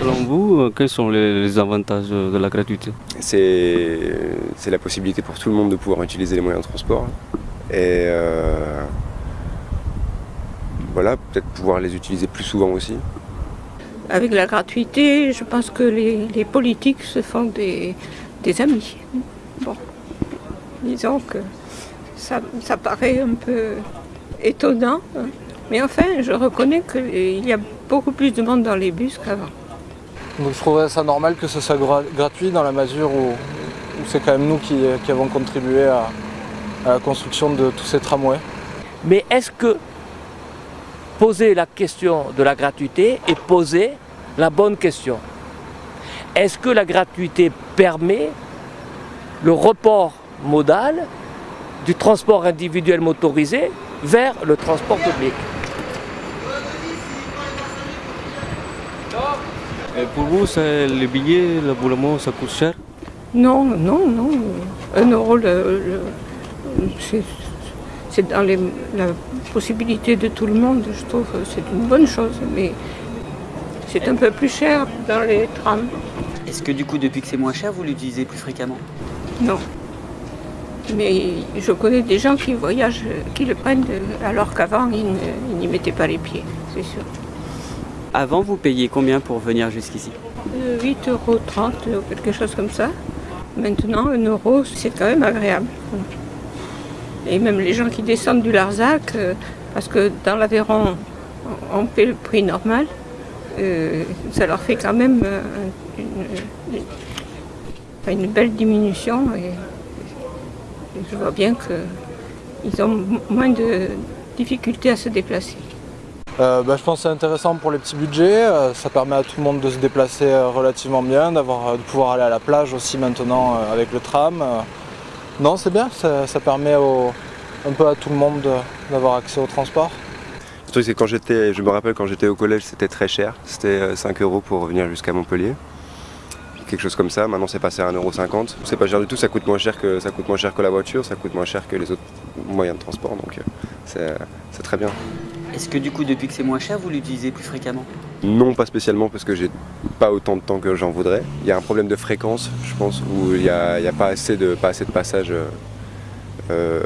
Selon vous, euh, quels sont les, les avantages de la gratuité C'est la possibilité pour tout le monde de pouvoir utiliser les moyens de transport. Et euh, voilà, peut-être pouvoir les utiliser plus souvent aussi. Avec la gratuité, je pense que les, les politiques se font des, des amis. Bon, disons que ça, ça paraît un peu étonnant, mais enfin, je reconnais qu'il y a beaucoup plus de monde dans les bus qu'avant. Donc je trouverais ça normal que ce soit gra- gratuit dans la mesure où, où c'est quand même nous qui, qui avons contribué à, à la construction de tous ces tramways? Mais est-ce que poser la question de la gratuité est poser la bonne question? Est-ce que la gratuité permet le report modal du transport individuel motorisé vers le transport public Et pour vous, c'est- les billets, l'abonnement, ça coûte cher? Non, non, non. Un euro, le- le- c'est- c'est dans les- la possibilité de tout le monde, je trouve. C'est une bonne chose, mais c'est un peu plus cher dans les trams. Est-ce que du coup, depuis que c'est moins cher, vous l'utilisez plus fréquemment? Non. Mais je connais des gens qui voyagent, qui le prennent, euh, alors qu'avant, ils n'y mettaient pas les pieds, c'est sûr. Avant, vous payiez combien pour venir jusqu'ici? Euh, 8,30 euros, ou quelque chose comme ça. Maintenant, 1 euro, c'est quand même agréable. Et même les gens qui descendent du Larzac, euh, parce que dans l'Aveyron, on paie le prix normal, euh, ça leur fait quand même euh, une, une- enfin, une belle diminution. Et je vois bien qu'ils ont moins de difficultés à se déplacer. Euh, bah, je pense que c'est intéressant pour les petits budgets, euh, ça permet à tout le monde de se déplacer euh, relativement bien, d'avoir, de pouvoir aller à la plage aussi maintenant euh, avec le tram. euh. Non, c'est bien, ça, ça permet au- un peu à tout le monde de- d'avoir accès au transport. Le truc c'est que quand j'étais, je me rappelle quand j'étais au collège c'était très cher, c'était euh, 5 euros pour revenir jusqu'à Montpellier. Quelque chose comme ça, maintenant c'est passé à 1,50€. C'est pas cher du tout, ça coûte moins cher que ça coûte moins cher que la voiture, ça coûte moins cher que les autres moyens de transport, donc euh, c'est, c'est très bien. Est-ce que du coup, depuis que c'est moins cher, vous l'utilisez plus fréquemment? Non pas spécialement parce que j'ai pas autant de temps que j'en voudrais. Il y a un problème de fréquence, je pense, où il n'y a, y a pas, assez de, pas assez de passages euh, euh,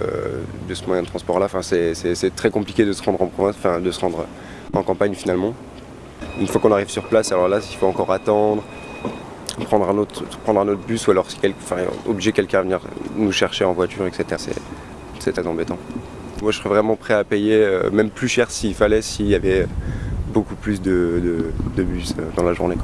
de ce moyen de transport-là. Enfin, c'est très compliqué de se rendre en province, enfin de se rendre en campagne finalement. Une fois qu'on arrive sur place, alors là, il faut encore attendre, prendre un autre, prendre un autre bus ou alors si obliger quelqu'un à venir nous chercher en voiture, etc. C'est, très embêtant. Moi, je serais vraiment prêt à payer, euh, même plus cher s'il fallait, s'il y avait beaucoup plus de, bus euh, dans la journée.